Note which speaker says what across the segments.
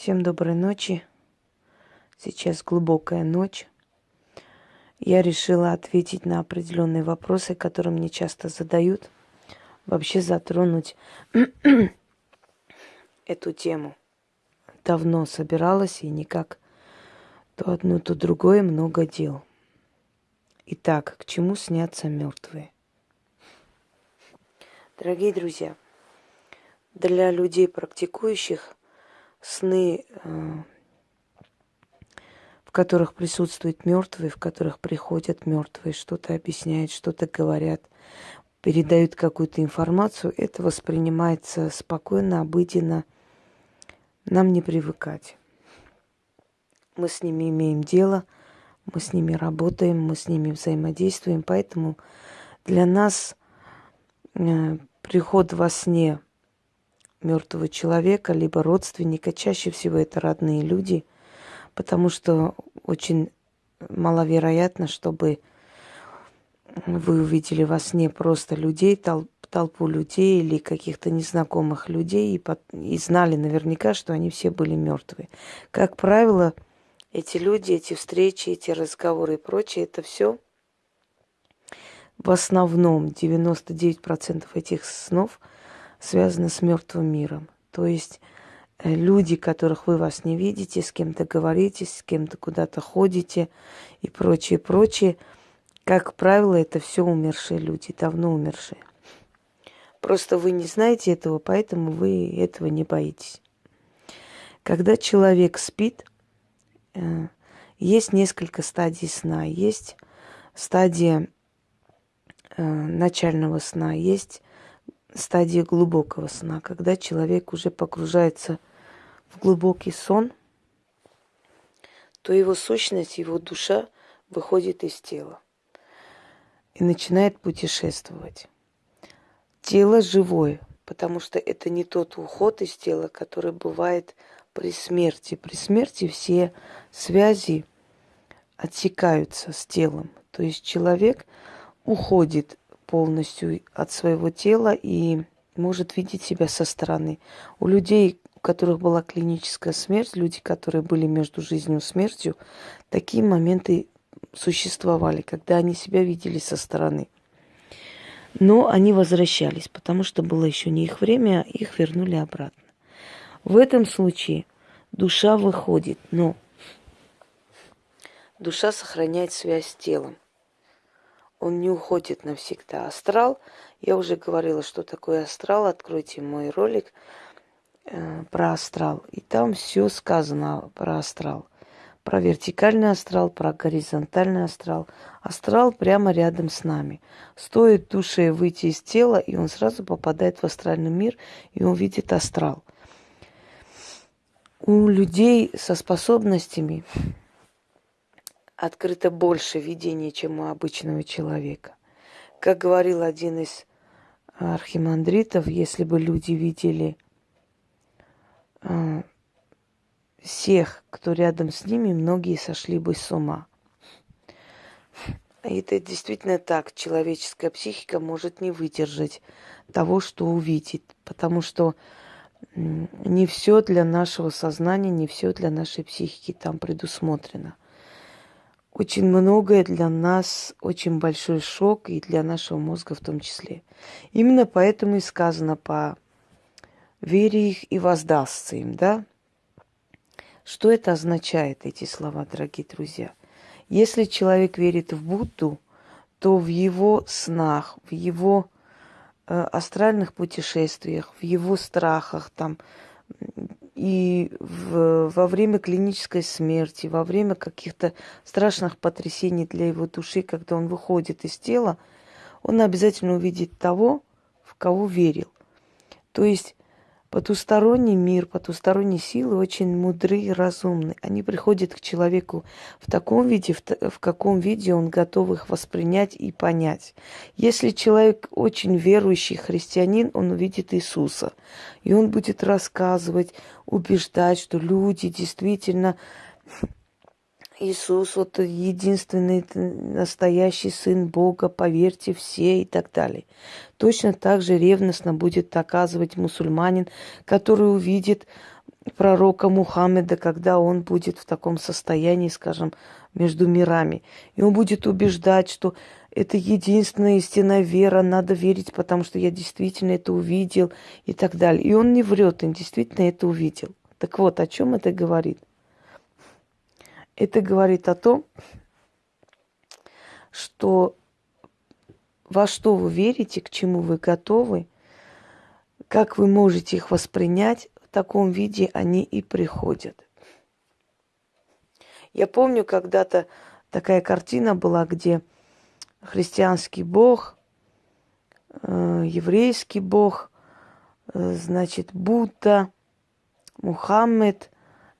Speaker 1: Всем доброй ночи. Сейчас глубокая ночь. Я решила ответить на определенные вопросы, которые мне часто задают. Вообще затронуть эту тему. Давно собиралась и никак то одно, то другое, много дел. Итак, к чему снятся мертвые? Дорогие друзья, для людей практикующих сны, э, в которых присутствуют мертвые, в которых приходят мертвые, что-то объясняют, что-то говорят, передают какую-то информацию, это воспринимается спокойно, обыденно. Нам не привыкать. Мы с ними имеем дело, мы с ними работаем, мы с ними взаимодействуем, поэтому для нас э, приход во сне мертвого человека, либо родственника. Чаще всего это родные люди, потому что очень маловероятно, чтобы вы увидели во сне просто людей, толп, толпу людей или каких-то незнакомых людей и, под, и знали наверняка, что они все были мертвые. Как правило, эти люди, эти встречи, эти разговоры и прочее, это все в основном 99% этих снов – связано с мертвым миром. То есть э, люди, которых вы вас не видите, с кем-то говорите, с кем-то куда-то ходите и прочее, прочее, как правило, это все умершие люди, давно умершие. Просто вы не знаете этого, поэтому вы этого не боитесь. Когда человек спит, э, есть несколько стадий сна. Есть стадия э, начального сна, есть стадии глубокого сна, когда человек уже погружается в глубокий сон, то его сущность, его душа выходит из тела и начинает путешествовать. Тело живое, потому что это не тот уход из тела, который бывает при смерти. При смерти все связи отсекаются с телом. То есть человек уходит полностью от своего тела и может видеть себя со стороны. У людей, у которых была клиническая смерть, люди, которые были между жизнью и смертью, такие моменты существовали, когда они себя видели со стороны. Но они возвращались, потому что было еще не их время, их вернули обратно. В этом случае душа выходит, но душа сохраняет связь с телом он не уходит навсегда. Астрал, я уже говорила, что такое астрал, откройте мой ролик э, про астрал. И там все сказано про астрал. Про вертикальный астрал, про горизонтальный астрал. Астрал прямо рядом с нами. Стоит душе выйти из тела, и он сразу попадает в астральный мир, и он видит астрал. У людей со способностями открыто больше видений, чем у обычного человека. Как говорил один из архимандритов, если бы люди видели э, всех, кто рядом с ними, многие сошли бы с ума. И это действительно так. Человеческая психика может не выдержать того, что увидит, потому что не все для нашего сознания, не все для нашей психики там предусмотрено очень многое для нас, очень большой шок и для нашего мозга в том числе. Именно поэтому и сказано по вере их и воздастся им, да? Что это означает, эти слова, дорогие друзья? Если человек верит в Будду, то в его снах, в его э, астральных путешествиях, в его страхах, там, и в, во время клинической смерти, во время каких-то страшных потрясений для его души, когда он выходит из тела, он обязательно увидит того, в кого верил. То есть Потусторонний мир, потусторонние силы очень мудры и разумны. Они приходят к человеку в таком виде, в, в каком виде он готов их воспринять и понять. Если человек очень верующий христианин, он увидит Иисуса. И он будет рассказывать, убеждать, что люди действительно Иисус вот единственный настоящий Сын Бога, поверьте все и так далее. Точно так же ревностно будет доказывать мусульманин, который увидит пророка Мухаммеда, когда он будет в таком состоянии, скажем, между мирами. И он будет убеждать, что это единственная истинная вера, надо верить, потому что я действительно это увидел и так далее. И он не врет, он действительно это увидел. Так вот, о чем это говорит? Это говорит о том, что во что вы верите, к чему вы готовы, как вы можете их воспринять, в таком виде они и приходят. Я помню, когда-то такая картина была, где христианский бог, э, еврейский бог, э, значит, Будда, Мухаммед,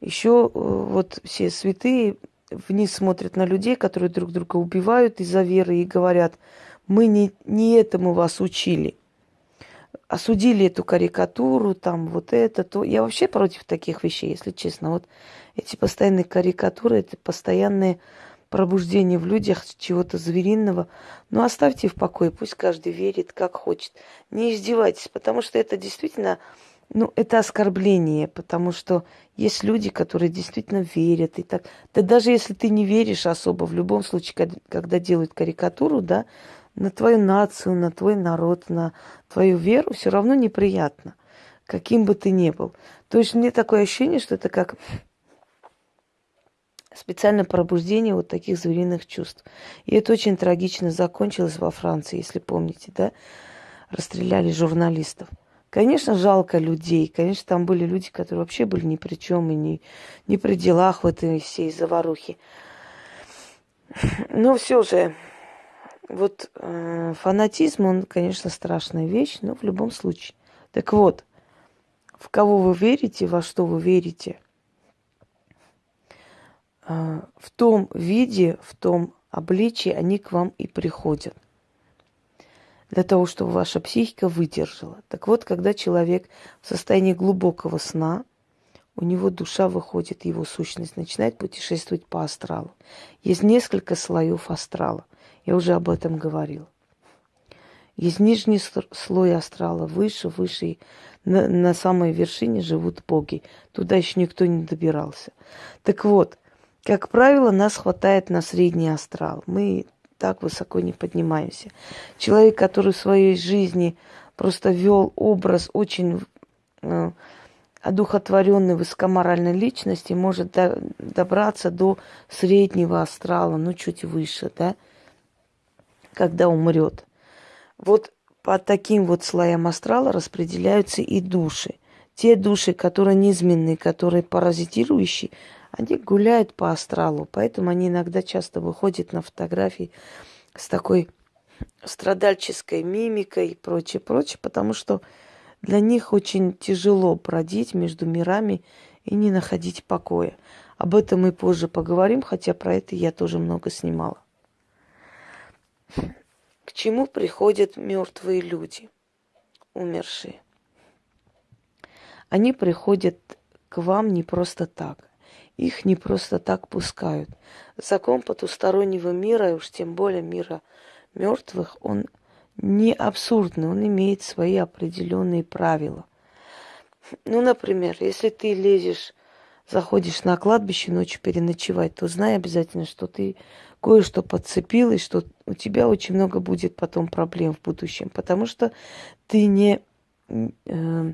Speaker 1: еще э, вот все святые вниз смотрят на людей, которые друг друга убивают из-за веры и говорят, мы не, не этому вас учили. Осудили эту карикатуру, там вот это, то. Я вообще против таких вещей, если честно. Вот эти постоянные карикатуры, это постоянные пробуждение в людях чего-то звериного. Но оставьте в покое, пусть каждый верит, как хочет. Не издевайтесь, потому что это действительно, ну, это оскорбление, потому что есть люди, которые действительно верят и так. Да даже если ты не веришь особо, в любом случае, когда делают карикатуру, да, на твою нацию, на твой народ, на твою веру, все равно неприятно, каким бы ты ни был. То есть мне такое ощущение, что это как специально пробуждение вот таких звериных чувств. И это очень трагично закончилось во Франции, если помните, да? Расстреляли журналистов. Конечно, жалко людей. Конечно, там были люди, которые вообще были ни при чем и ни, ни при делах в этой всей заварухе. Но все же, вот э, фанатизм, он, конечно, страшная вещь, но в любом случае. Так вот, в кого вы верите, во что вы верите – а, в том виде, в том обличии они к вам и приходят. Для того, чтобы ваша психика выдержала. Так вот, когда человек в состоянии глубокого сна, у него душа выходит, его сущность начинает путешествовать по астралу. Есть несколько слоев астрала. Я уже об этом говорила. Есть нижний слой астрала, выше, выше. На, на самой вершине живут боги. Туда еще никто не добирался. Так вот, как правило, нас хватает на средний астрал. Мы так высоко не поднимаемся. Человек, который в своей жизни просто вел образ очень э, одухотворенной высокоморальной личности, может до, добраться до среднего астрала, ну чуть выше, да, когда умрет. Вот по таким вот слоям астрала распределяются и души. Те души, которые низменные, которые паразитирующие, они гуляют по астралу, поэтому они иногда часто выходят на фотографии с такой страдальческой мимикой и прочее, прочее, потому что для них очень тяжело бродить между мирами и не находить покоя. Об этом мы позже поговорим, хотя про это я тоже много снимала. К чему приходят мертвые люди, умершие? Они приходят к вам не просто так. Их не просто так пускают. Закон потустороннего мира, и уж тем более мира мертвых, он не абсурдный, он имеет свои определенные правила. Ну, например, если ты лезешь, заходишь на кладбище ночью переночевать, то знай обязательно, что ты кое-что подцепил, и что у тебя очень много будет потом проблем в будущем, потому что ты не э,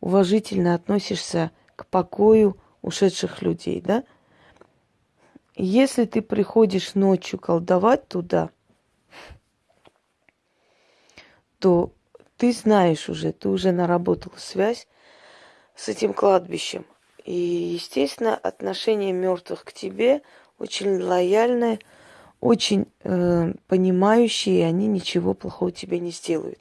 Speaker 1: уважительно относишься к покою ушедших людей, да? Если ты приходишь ночью колдовать туда, то ты знаешь уже, ты уже наработал связь с этим кладбищем. И, естественно, отношение мертвых к тебе очень лояльное, очень э, понимающие, и они ничего плохого тебе не сделают.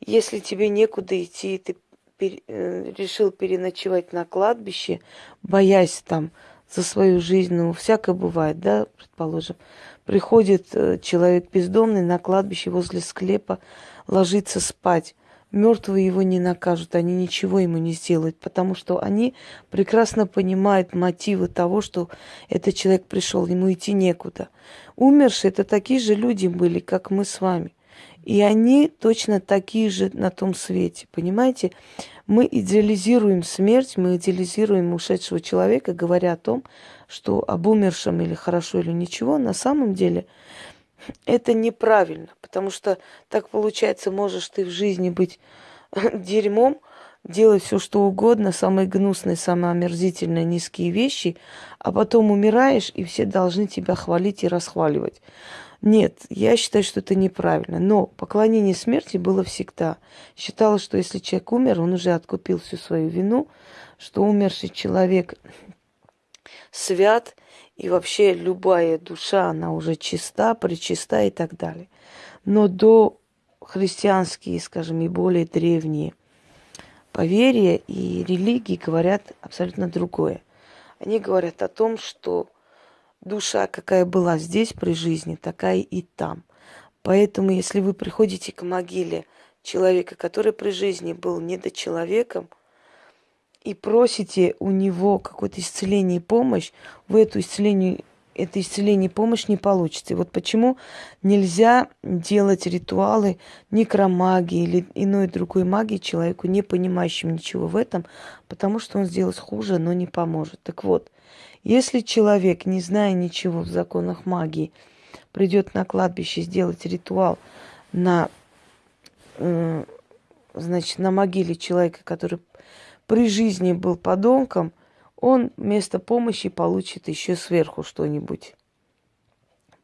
Speaker 1: Если тебе некуда идти, ты пер, э, решил переночевать на кладбище, боясь там за свою жизнь, ну, всякое бывает, да, предположим. Приходит э, человек бездомный на кладбище возле склепа, ложится спать. Мертвые его не накажут, они ничего ему не сделают, потому что они прекрасно понимают мотивы того, что этот человек пришел, ему идти некуда. Умершие это такие же люди были, как мы с вами. И они точно такие же на том свете, понимаете? Мы идеализируем смерть, мы идеализируем ушедшего человека, говоря о том, что об умершем или хорошо, или ничего. На самом деле это неправильно, потому что так получается, можешь ты в жизни быть дерьмом, делать все, что угодно, самые гнусные, самые омерзительные, низкие вещи, а потом умираешь, и все должны тебя хвалить и расхваливать. Нет, я считаю, что это неправильно. Но поклонение смерти было всегда. Считалось, что если человек умер, он уже откупил всю свою вину, что умерший человек свят, и вообще любая душа, она уже чиста, причиста и так далее. Но до христианские, скажем, и более древние поверья и религии говорят абсолютно другое. Они говорят о том, что душа, какая была здесь при жизни, такая и там. Поэтому, если вы приходите к могиле человека, который при жизни был недочеловеком, и просите у него какое-то исцеление и помощь, вы эту исцеление, это исцеление и помощь не получите. Вот почему нельзя делать ритуалы некромагии или иной другой магии человеку, не понимающему ничего в этом, потому что он сделает хуже, но не поможет. Так вот, если человек, не зная ничего в законах магии, придет на кладбище сделать ритуал на, э, значит, на могиле человека, который при жизни был подонком, он вместо помощи получит еще сверху что-нибудь.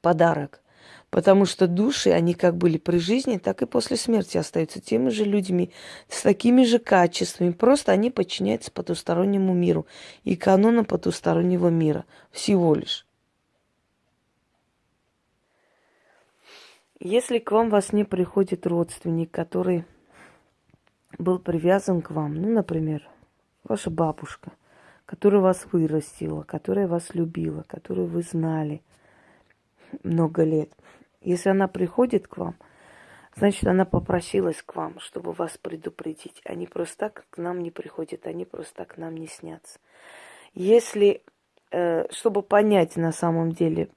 Speaker 1: Подарок. Потому что души, они как были при жизни, так и после смерти остаются теми же людьми, с такими же качествами. Просто они подчиняются потустороннему миру и канонам потустороннего мира. Всего лишь. Если к вам во сне приходит родственник, который был привязан к вам, ну, например, ваша бабушка, которая вас вырастила, которая вас любила, которую вы знали много лет – если она приходит к вам, значит, она попросилась к вам, чтобы вас предупредить. Они просто так к нам не приходят, они просто так к нам не снятся. Если, э, чтобы понять на самом деле,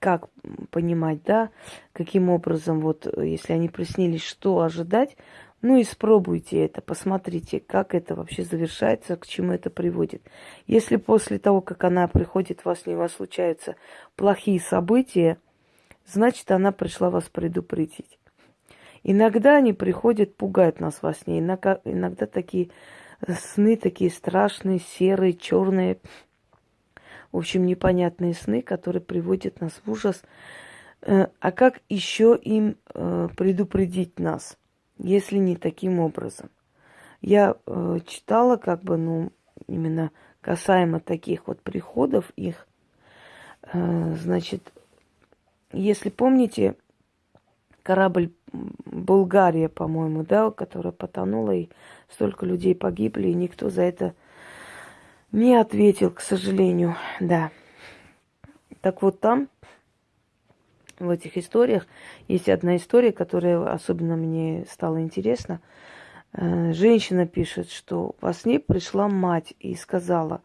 Speaker 1: как понимать, да, каким образом, вот, если они приснились, что ожидать, ну, испробуйте это, посмотрите, как это вообще завершается, к чему это приводит. Если после того, как она приходит, вас не вас случаются плохие события, значит, она пришла вас предупредить. Иногда они приходят, пугают нас во сне. Иногда, иногда такие сны, такие страшные, серые, черные, в общем, непонятные сны, которые приводят нас в ужас. Э, а как еще им э, предупредить нас, если не таким образом? Я э, читала, как бы, ну, именно касаемо таких вот приходов их, значит, если помните, корабль Болгария, по-моему, да, которая потонула, и столько людей погибли, и никто за это не ответил, к сожалению, да. Так вот там, в этих историях, есть одна история, которая особенно мне стала интересна. Э, женщина пишет, что во сне пришла мать и сказала,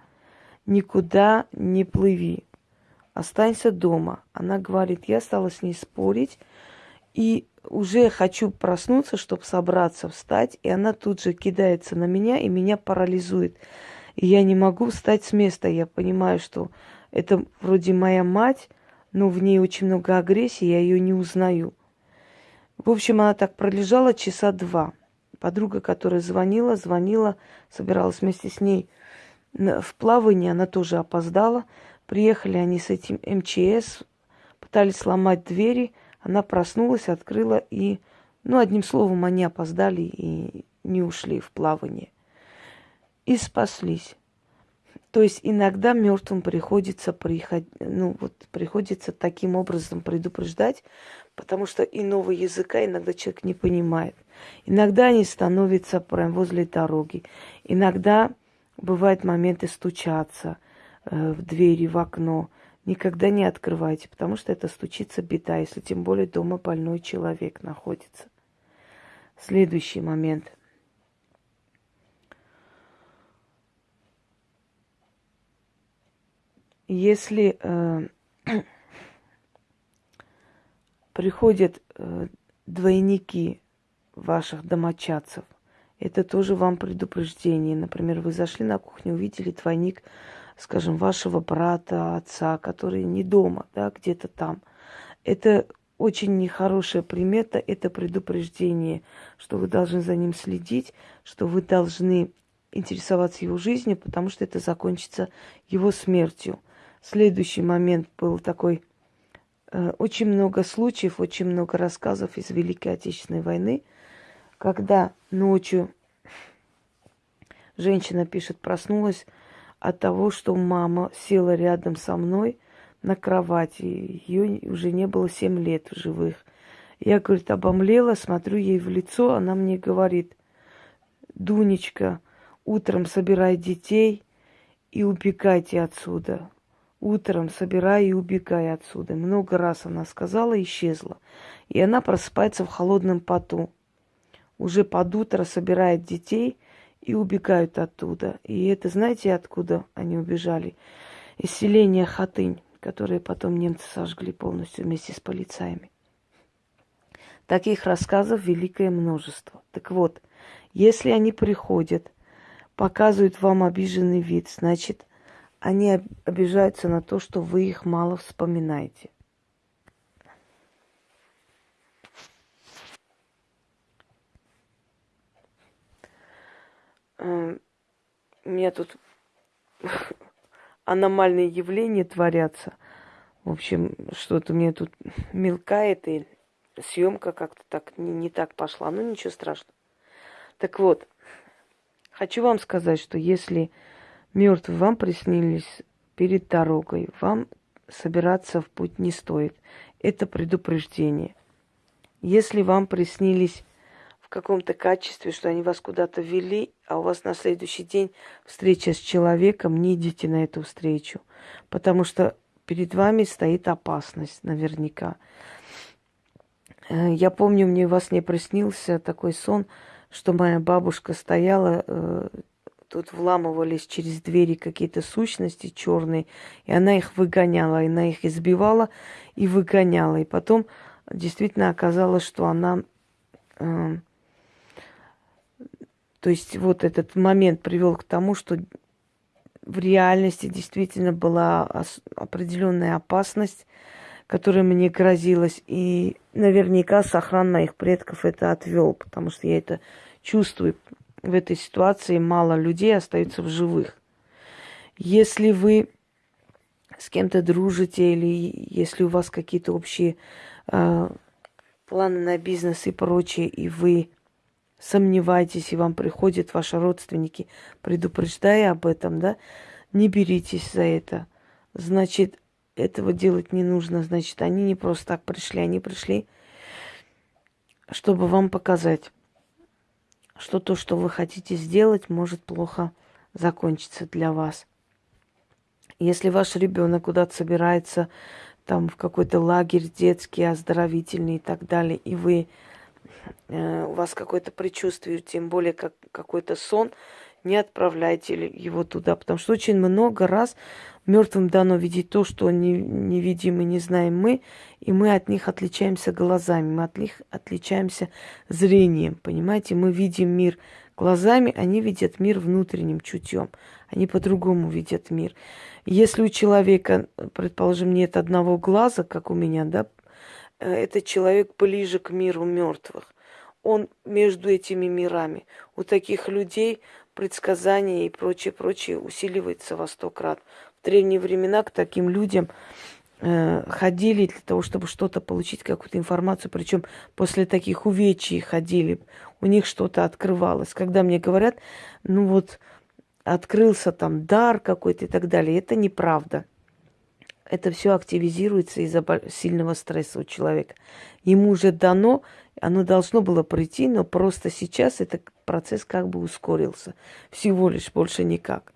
Speaker 1: никуда не плыви, останься дома. Она говорит, я стала с ней спорить, и уже хочу проснуться, чтобы собраться, встать, и она тут же кидается на меня, и меня парализует. И я не могу встать с места. Я понимаю, что это вроде моя мать, но в ней очень много агрессии, я ее не узнаю. В общем, она так пролежала часа два. Подруга, которая звонила, звонила, собиралась вместе с ней в плавание, она тоже опоздала. Приехали они с этим МЧС, пытались сломать двери. Она проснулась, открыла и, ну, одним словом, они опоздали и не ушли в плавание. И спаслись. То есть иногда мертвым приходится приход... ну, вот, приходится таким образом предупреждать, потому что иного языка иногда человек не понимает. Иногда они становятся прям возле дороги. Иногда бывают моменты стучаться – Э, в двери, в окно. Никогда не открывайте, потому что это стучится беда, если тем более дома больной человек находится. Следующий момент. Если э, приходят э, двойники ваших домочадцев, это тоже вам предупреждение. Например, вы зашли на кухню, увидели двойник, скажем, вашего брата, отца, который не дома, да, где-то там. Это очень нехорошая примета, это предупреждение, что вы должны за ним следить, что вы должны интересоваться его жизнью, потому что это закончится его смертью. Следующий момент был такой, э, очень много случаев, очень много рассказов из Великой Отечественной войны, когда ночью женщина пишет, проснулась от того, что мама села рядом со мной на кровати. Ее уже не было семь лет в живых. Я, говорит, обомлела, смотрю ей в лицо, она мне говорит, Дунечка, утром собирай детей и убегайте отсюда. Утром собирай и убегай отсюда. Много раз она сказала, исчезла. И она просыпается в холодном поту. Уже под утро собирает детей и убегают оттуда. И это знаете, откуда они убежали? Из селения Хатынь, которое потом немцы сожгли полностью вместе с полицаями. Таких рассказов великое множество. Так вот, если они приходят показывают вам обиженный вид, значит, они обижаются на то, что вы их мало вспоминаете. Эм, у меня тут аномальные явления творятся. В общем, что-то мне тут мелкает, и съемка как-то так не, не так пошла. Ну, ничего страшного. Так вот, Хочу вам сказать, что если мертвые вам приснились перед дорогой, вам собираться в путь не стоит. Это предупреждение. Если вам приснились в каком-то качестве, что они вас куда-то вели, а у вас на следующий день встреча с человеком, не идите на эту встречу, потому что перед вами стоит опасность наверняка. Э, я помню, мне вас не приснился такой сон – что моя бабушка стояла, э, тут вламывались через двери какие-то сущности черные, и она их выгоняла, и она их избивала и выгоняла. И потом действительно оказалось, что она... Э, то есть вот этот момент привел к тому, что в реальности действительно была определенная опасность, которая мне грозилась. И наверняка сохран моих предков это отвел, потому что я это чувствую. В этой ситуации мало людей остаются в живых. Если вы с кем-то дружите или если у вас какие-то общие э, планы на бизнес и прочее, и вы сомневаетесь, и вам приходят ваши родственники, предупреждая об этом, да, не беритесь за это. Значит, этого делать не нужно. Значит, они не просто так пришли, они пришли, чтобы вам показать, что то, что вы хотите сделать, может плохо закончиться для вас. Если ваш ребенок куда-то собирается, там в какой-то лагерь детский, оздоровительный и так далее, и вы э, у вас какое-то предчувствие, тем более как какой-то сон, не отправляйте его туда, потому что очень много раз мертвым дано видеть то, что не, не видим и не знаем мы, и мы от них отличаемся глазами, мы от них отличаемся зрением, понимаете? Мы видим мир глазами, они видят мир внутренним чутьем, они по-другому видят мир. Если у человека, предположим, нет одного глаза, как у меня, да, этот человек ближе к миру мертвых. Он между этими мирами. У таких людей предсказания и прочее, прочее усиливается во сто крат. Древние времена к таким людям э, ходили для того, чтобы что-то получить, какую-то информацию. Причем после таких увечий ходили, у них что-то открывалось. Когда мне говорят, ну вот открылся там дар какой-то и так далее, это неправда. Это все активизируется из-за сильного стресса у человека. Ему уже дано оно должно было прийти, но просто сейчас этот процесс как бы ускорился. Всего лишь, больше никак.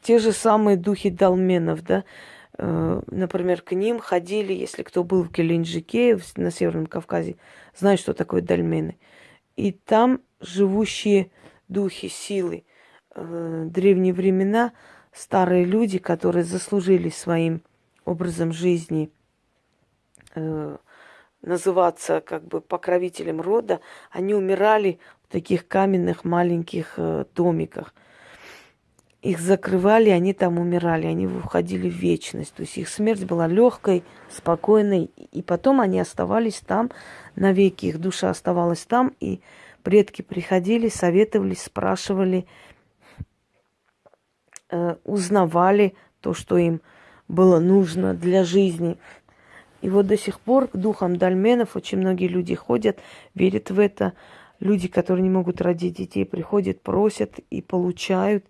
Speaker 1: Э, те же самые духи долменов, да, э, например, к ним ходили, если кто был в Геленджике, на Северном Кавказе, знает, что такое дольмены. И там живущие духи, силы, э, древние времена, старые люди, которые заслужили своим образом жизни называться как бы покровителем рода, они умирали в таких каменных маленьких э, домиках. Их закрывали, они там умирали, они уходили в вечность. То есть их смерть была легкой, спокойной, и потом они оставались там навеки, их душа оставалась там, и предки приходили, советовались, спрашивали, э, узнавали то, что им было нужно для жизни. И вот до сих пор к духам дольменов очень многие люди ходят, верят в это. Люди, которые не могут родить детей, приходят, просят и получают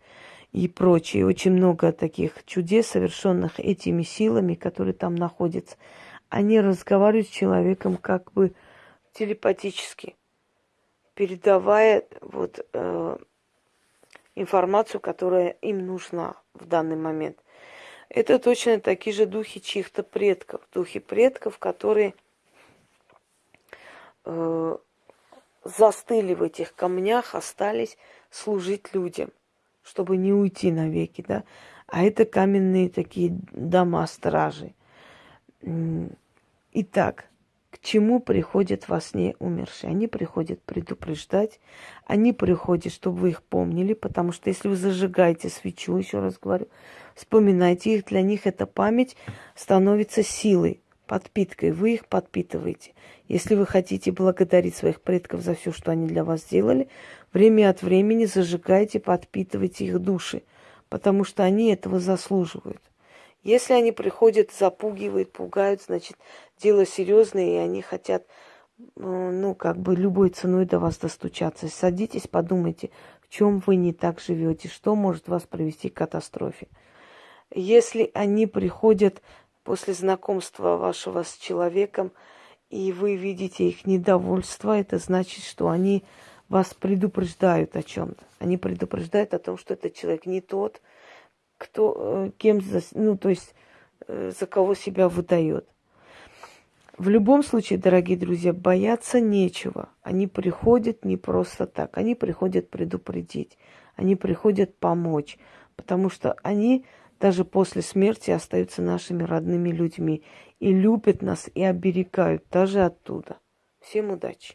Speaker 1: и прочее. Очень много таких чудес, совершенных этими силами, которые там находятся. Они разговаривают с человеком как бы телепатически, передавая вот э, информацию, которая им нужна в данный момент – это точно такие же духи чьих-то предков, духи предков, которые э, застыли в этих камнях, остались служить людям, чтобы не уйти навеки, да. А это каменные такие дома стражи. Итак, к чему приходят во сне умершие? Они приходят предупреждать, они приходят, чтобы вы их помнили, потому что если вы зажигаете свечу, еще раз говорю, вспоминайте их, для них эта память становится силой, подпиткой, вы их подпитываете. Если вы хотите благодарить своих предков за все, что они для вас сделали, время от времени зажигайте, подпитывайте их души, потому что они этого заслуживают. Если они приходят, запугивают, пугают, значит, дело серьезное, и они хотят, ну, ну, как бы любой ценой до вас достучаться. Садитесь, подумайте, в чем вы не так живете, что может вас привести к катастрофе. Если они приходят после знакомства вашего с человеком, и вы видите их недовольство, это значит, что они вас предупреждают о чем-то. Они предупреждают о том, что этот человек не тот, кто, э, кем, ну, то есть, э, за кого себя выдает. В любом случае, дорогие друзья, бояться нечего. Они приходят не просто так. Они приходят предупредить. Они приходят помочь. Потому что они даже после смерти остаются нашими родными людьми. И любят нас, и оберегают даже оттуда. Всем удачи!